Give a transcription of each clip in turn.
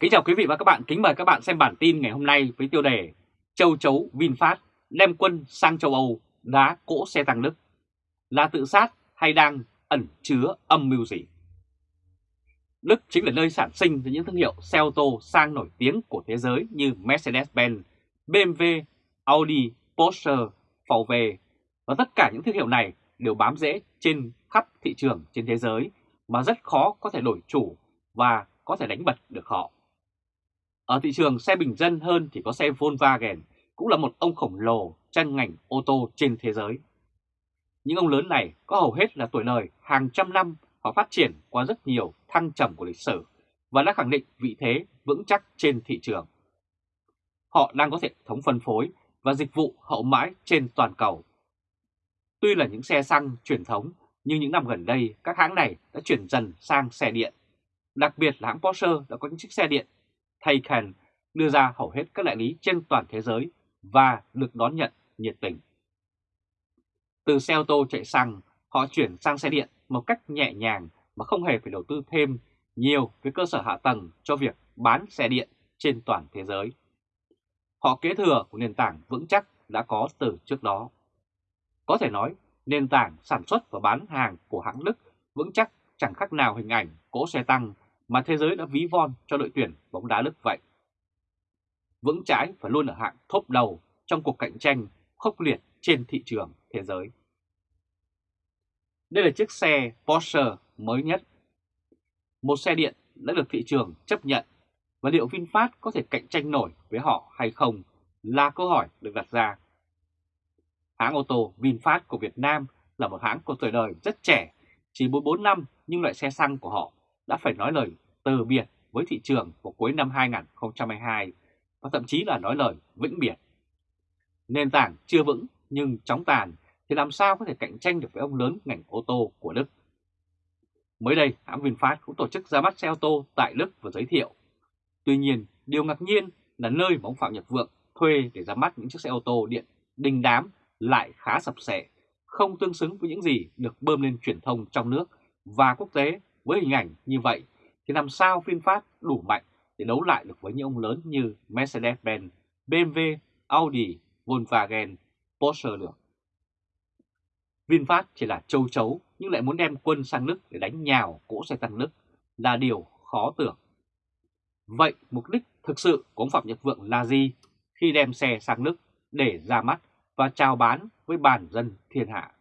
Kính chào quý vị và các bạn, kính mời các bạn xem bản tin ngày hôm nay với tiêu đề Châu chấu VinFast đem quân sang châu Âu đá cỗ xe tăng Đức là tự sát hay đang ẩn chứa âm mưu gì? Đức chính là nơi sản sinh ra những thương hiệu xe ô tô sang nổi tiếng của thế giới như Mercedes-Benz, BMW, Audi, Porsche, VW và tất cả những thương hiệu này đều bám rễ trên khắp thị trường trên thế giới mà rất khó có thể đổi chủ và có thể đánh bật được họ. Ở thị trường xe bình dân hơn thì có xe Volkswagen, cũng là một ông khổng lồ trong ngành ô tô trên thế giới. Những ông lớn này có hầu hết là tuổi đời hàng trăm năm họ phát triển qua rất nhiều thăng trầm của lịch sử và đã khẳng định vị thế vững chắc trên thị trường. Họ đang có hệ thống phân phối và dịch vụ hậu mãi trên toàn cầu. Tuy là những xe xăng truyền thống, nhưng những năm gần đây các hãng này đã chuyển dần sang xe điện. Đặc biệt là hãng Porsche đã có những chiếc xe điện Taycan đưa ra hầu hết các đại lý trên toàn thế giới và được đón nhận nhiệt tình. Từ xe ô tô chạy xăng, họ chuyển sang xe điện một cách nhẹ nhàng mà không hề phải đầu tư thêm nhiều với cơ sở hạ tầng cho việc bán xe điện trên toàn thế giới. Họ kế thừa của nền tảng vững chắc đã có từ trước đó. Có thể nói, nền tảng sản xuất và bán hàng của hãng Đức vững chắc chẳng khác nào hình ảnh cỗ xe tăng mà thế giới đã ví von cho đội tuyển bóng đá Đức vậy. Vững trái và luôn ở hạng thốp đầu trong cuộc cạnh tranh khốc liệt trên thị trường thế giới. Đây là chiếc xe Porsche mới nhất. Một xe điện đã được thị trường chấp nhận và liệu VinFast có thể cạnh tranh nổi với họ hay không là câu hỏi được đặt ra. Hãng ô tô VinFast của Việt Nam là một hãng có tuổi đời rất trẻ, chỉ 44 năm nhưng loại xe xăng của họ đã phải nói lời từ biệt với thị trường vào cuối năm 2022 và thậm chí là nói lời vĩnh biệt. Nền tảng chưa vững nhưng chóng tàn thì làm sao có thể cạnh tranh được với ông lớn ngành ô tô của Đức. Mới đây, hãng VinFast cũng tổ chức ra mắt xe ô tô tại Đức và giới thiệu. Tuy nhiên, điều ngạc nhiên là nơi mà ông Phạm Nhật Vượng thuê để ra mắt những chiếc xe ô tô điện đình đám lại khá sập sệ, không tương xứng với những gì được bơm lên truyền thông trong nước và quốc tế với hình ảnh như vậy thì làm sao VinFast đủ mạnh để đấu lại được với những ông lớn như Mercedes-Benz, BMW, Audi, Volkswagen, Porsche được. VinFast chỉ là châu chấu nhưng lại muốn đem quân sang Đức để đánh nhào cỗ xe tăng Đức là điều khó tưởng. Vậy mục đích thực sự của ông Phạm Nhật Vượng là gì khi đem xe sang Đức để ra mắt và chào bán với bàn dân thiên hạ?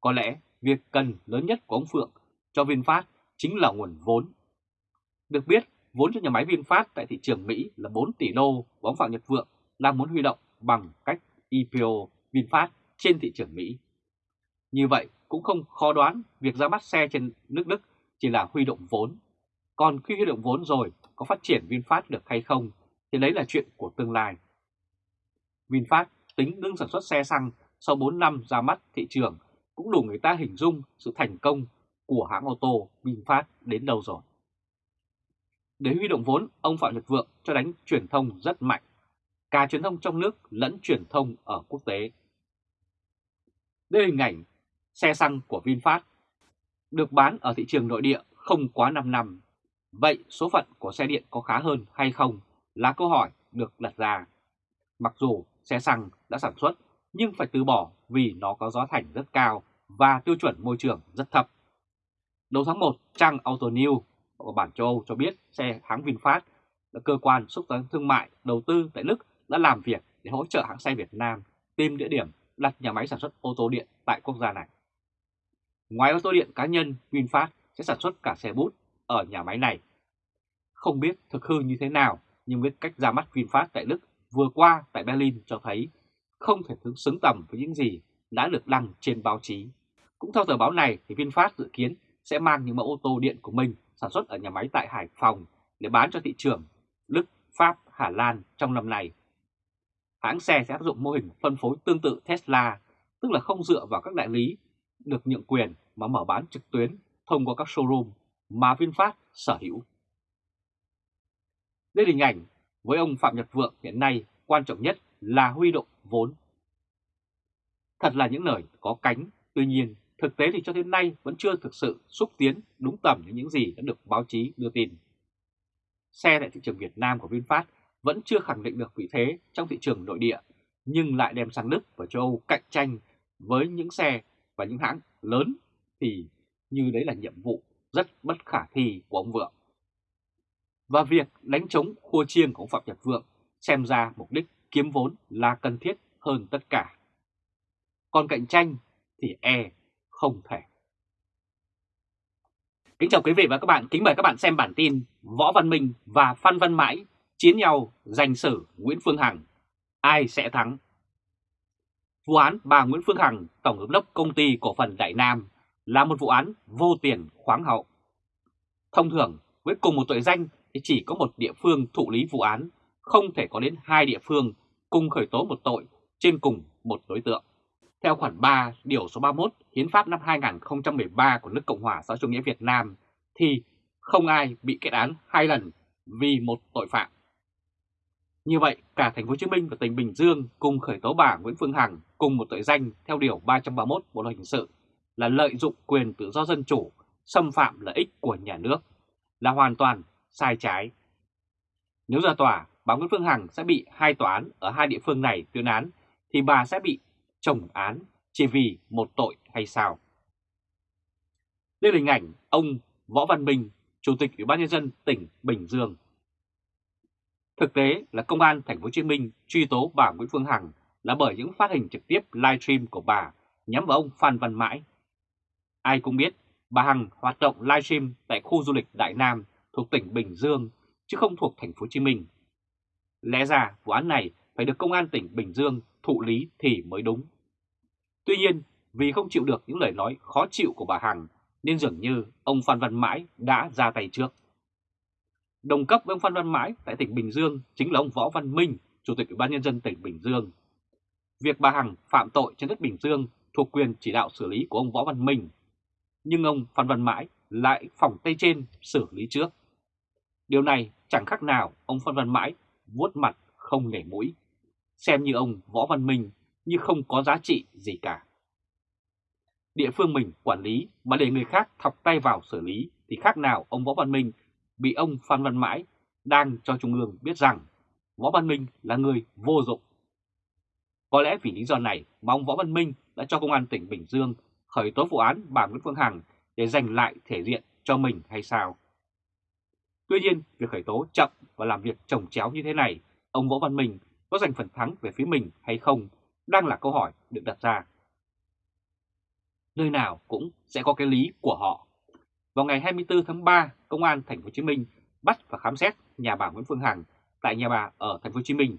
Có lẽ việc cần lớn nhất của ông Phượng cho VinFast chính là nguồn vốn. Được biết, vốn cho nhà máy VinFast tại thị trường Mỹ là 4 tỷ đô và ông Phạm Nhật Vượng đang muốn huy động bằng cách IPO VinFast trên thị trường Mỹ. Như vậy cũng không khó đoán việc ra mắt xe trên nước Đức chỉ là huy động vốn. Còn khi huy động vốn rồi có phát triển VinFast được hay không thì đấy là chuyện của tương lai. VinFast tính ngưng sản xuất xe xăng sau 4 năm ra mắt thị trường cũng đủ người ta hình dung sự thành công của hãng ô tô VinFast đến đâu rồi. Để huy động vốn, ông Phạm Nhật Vượng cho đánh truyền thông rất mạnh, cả truyền thông trong nước lẫn truyền thông ở quốc tế. Đây là hình ảnh xe xăng của VinFast được bán ở thị trường nội địa không quá 5 năm. Vậy số phận của xe điện có khá hơn hay không là câu hỏi được đặt ra. Mặc dù xe xăng đã sản xuất nhưng phải từ bỏ vì nó có giá thành rất cao và tiêu chuẩn môi trường rất thấp. Đầu tháng 1, trang Auto News của bản châu Âu cho biết xe hãng VinFast là cơ quan xúc tiến thương mại đầu tư tại Đức đã làm việc để hỗ trợ hãng xe Việt Nam tìm địa điểm đặt nhà máy sản xuất ô tô điện tại quốc gia này. Ngoài ô tô điện cá nhân, VinFast sẽ sản xuất cả xe bút ở nhà máy này. Không biết thực hư như thế nào, nhưng với cách ra mắt VinFast tại Đức vừa qua tại Berlin cho thấy không thể thứ xứng tầm với những gì đã được đăng trên báo chí. Cũng theo tờ báo này, thì VinFast dự kiến sẽ mang những mẫu ô tô điện của mình sản xuất ở nhà máy tại Hải Phòng để bán cho thị trường Đức, Pháp, Hà Lan trong năm nay. Hãng xe sẽ áp dụng mô hình phân phối tương tự Tesla, tức là không dựa vào các đại lý được nhượng quyền mà mở bán trực tuyến thông qua các showroom mà VinFast sở hữu. Đây là hình ảnh với ông Phạm Nhật Vượng hiện nay quan trọng nhất là huy động vốn. Thật là những lời có cánh, tuy nhiên thực tế thì cho đến nay vẫn chưa thực sự xúc tiến đúng tầm như những gì đã được báo chí đưa tin. xe tại thị trường Việt Nam của VinFast vẫn chưa khẳng định được vị thế trong thị trường nội địa, nhưng lại đem sang Đức và châu Âu cạnh tranh với những xe và những hãng lớn thì như đấy là nhiệm vụ rất bất khả thi của ông Vượng. Và việc đánh chống khua chiêng của ông Phạm Nhật Vượng xem ra mục đích kiếm vốn là cần thiết hơn tất cả. Còn cạnh tranh thì e không thể. Kính chào quý vị và các bạn, kính mời các bạn xem bản tin Võ Văn Minh và Phan Văn Mãi chiến nhau giành xử Nguyễn Phương Hằng. Ai sẽ thắng? Vụ án bà Nguyễn Phương Hằng, Tổng giám đốc công ty cổ phần Đại Nam là một vụ án vô tiền khoáng hậu. Thông thường, với cùng một tội danh thì chỉ có một địa phương thụ lý vụ án, không thể có đến hai địa phương cùng khởi tố một tội trên cùng một đối tượng. Theo khoản 3 điều số 31 Hiến pháp năm 2013 của nước Cộng hòa xã chủ nghĩa Việt Nam thì không ai bị kết án hai lần vì một tội phạm. Như vậy, cả thành phố Hồ Chí Minh và tỉnh Bình Dương cùng khởi tố bà Nguyễn Phương Hằng cùng một tội danh theo điều 331 Bộ luật hình sự là lợi dụng quyền tự do dân chủ, xâm phạm lợi ích của nhà nước, là hoàn toàn sai trái. Nếu ra tòa, bà Nguyễn Phương Hằng sẽ bị hai tòa án ở hai địa phương này tuyên án, thì bà sẽ bị chồng án chỉ vì một tội hay sao? Đây là hình ảnh ông Võ Văn bình Chủ tịch Ủy ban nhân dân tỉnh Bình Dương. Thực tế là công an thành phố Hồ Chí Minh truy tố bà Nguyễn Phương Hằng là bởi những phát hình trực tiếp livestream của bà nhắm vào ông Phan Văn Mãi. Ai cũng biết bà Hằng hoạt động livestream tại khu du lịch Đại Nam thuộc tỉnh Bình Dương, chứ không thuộc thành phố Hồ Chí Minh. Lẽ ra vụ án này phải được công an tỉnh Bình Dương thụ lý thì mới đúng. Tuy nhiên, vì không chịu được những lời nói khó chịu của bà Hằng nên dường như ông Phan Văn Mãi đã ra tay trước. Đồng cấp với ông Phan Văn Mãi tại tỉnh Bình Dương chính là ông Võ Văn Minh, Chủ tịch Ủy ban Nhân dân tỉnh Bình Dương. Việc bà Hằng phạm tội trên đất Bình Dương thuộc quyền chỉ đạo xử lý của ông Võ Văn Minh, nhưng ông Phan Văn Mãi lại phòng tay trên xử lý trước. Điều này chẳng khác nào ông Phan Văn Mãi vuốt mặt không nể mũi, xem như ông Võ Văn Minh như không có giá trị gì cả. Địa phương mình quản lý mà để người khác thọc tay vào xử lý thì khác nào ông Võ Văn Minh bị ông Phan Văn Mãi đang cho Trung ương biết rằng Võ Văn Minh là người vô dụng. Có lẽ vì lý do này mà ông Võ Văn Minh đã cho Công an tỉnh Bình Dương khởi tố vụ án bà Nguyễn Phương Hằng để giành lại thể diện cho mình hay sao? Tuy nhiên, việc khởi tố chậm và làm việc trồng chéo như thế này, ông Võ Văn Minh có giành phần thắng về phía mình hay không đang là câu hỏi được đặt ra. Nơi nào cũng sẽ có cái lý của họ. Vào ngày 24 tháng 3, Công an Thành phố Hồ Chí Minh bắt và khám xét nhà bà Nguyễn Phương Hằng tại nhà bà ở Thành phố Hồ Chí Minh.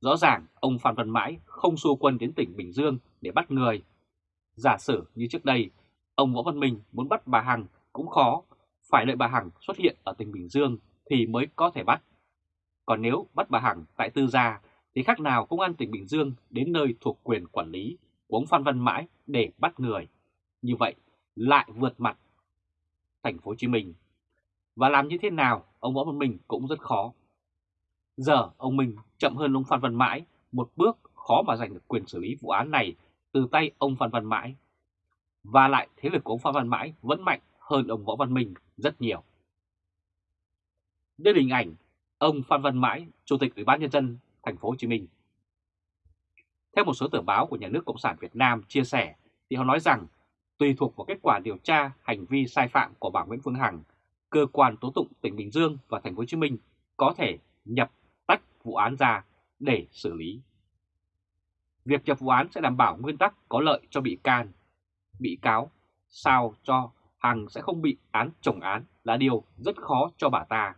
Rõ ràng ông Phan Văn Mãi không xua quân đến tỉnh Bình Dương để bắt người. Giả sử như trước đây, ông Võ Văn Minh muốn bắt bà Hằng cũng khó, phải đợi bà Hằng xuất hiện ở tỉnh Bình Dương thì mới có thể bắt. Còn nếu bắt bà Hằng tại Tư Gia thì khác nào công an tỉnh Bình Dương đến nơi thuộc quyền quản lý của ông Phan Văn Mãi để bắt người. Như vậy lại vượt mặt thành phố Hồ Chí Minh. Và làm như thế nào ông Võ Văn Minh cũng rất khó. Giờ ông Minh chậm hơn ông Phan Văn Mãi một bước khó mà giành được quyền xử lý vụ án này từ tay ông Phan Văn Mãi. Và lại thế lực của ông Phan Văn Mãi vẫn mạnh hơn ông Võ Văn Minh rất nhiều. Đây là hình ảnh ông Phan Văn Mãi, Chủ tịch Ủy ban Nhân dân thành phố Hồ Chí Minh. Theo một số tờ báo của nhà nước Cộng sản Việt Nam chia sẻ, thì họ nói rằng tùy thuộc vào kết quả điều tra hành vi sai phạm của bà Nguyễn Phương Hằng, cơ quan tố tụng tỉnh Bình Dương và thành phố Hồ Chí Minh có thể nhập tách vụ án ra để xử lý. Việc nhập vụ án sẽ đảm bảo nguyên tắc có lợi cho bị can, bị cáo, sao cho Hằng sẽ không bị án chồng án là điều rất khó cho bà ta.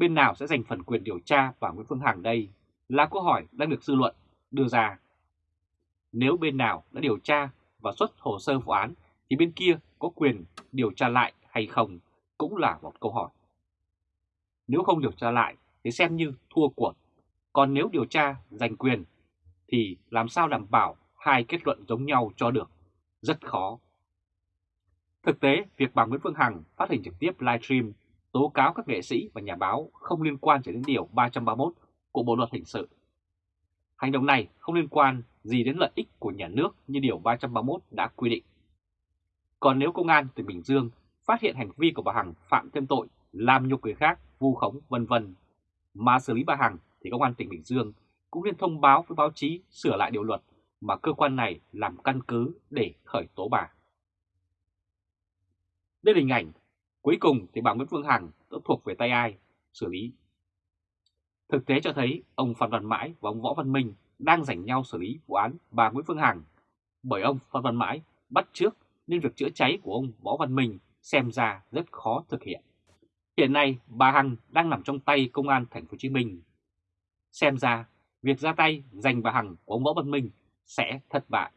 Bên nào sẽ giành phần quyền điều tra và Nguyễn Phương Hằng đây là câu hỏi đang được dư luận đưa ra. Nếu bên nào đã điều tra và xuất hồ sơ vụ án thì bên kia có quyền điều tra lại hay không cũng là một câu hỏi. Nếu không điều tra lại thì xem như thua cuộc, còn nếu điều tra giành quyền thì làm sao đảm bảo hai kết luận giống nhau cho được, rất khó. Thực tế, việc bà Nguyễn Phương Hằng phát hình trực tiếp livestream tố cáo các nghệ sĩ và nhà báo không liên quan đến Điều 331 của Bộ Luật Hình sự. Hành động này không liên quan gì đến lợi ích của nhà nước như Điều 331 đã quy định. Còn nếu Công an tỉnh Bình Dương phát hiện hành vi của bà Hằng phạm thêm tội làm nhục người khác, vu khống vân vân. Mà xử lý bà Hằng thì công an tỉnh Bình Dương cũng nên thông báo với báo chí sửa lại điều luật mà cơ quan này làm căn cứ để khởi tố bà. Đây là hình ảnh, cuối cùng thì bà Nguyễn Phương Hằng đã thuộc về tay ai xử lý. Thực tế cho thấy, ông Phan Văn Mãi và ông Võ Văn Minh đang giành nhau xử lý vụ án bà Nguyễn Phương Hằng bởi ông Phan Văn Mãi bắt trước nên việc chữa cháy của ông Võ Văn Minh xem ra rất khó thực hiện. Hiện nay, bà Hằng đang nằm trong tay công an thành phố Hồ Chí Minh. Xem ra, việc ra tay giành bà Hằng của ông Võ Văn Minh sẽ thất bại.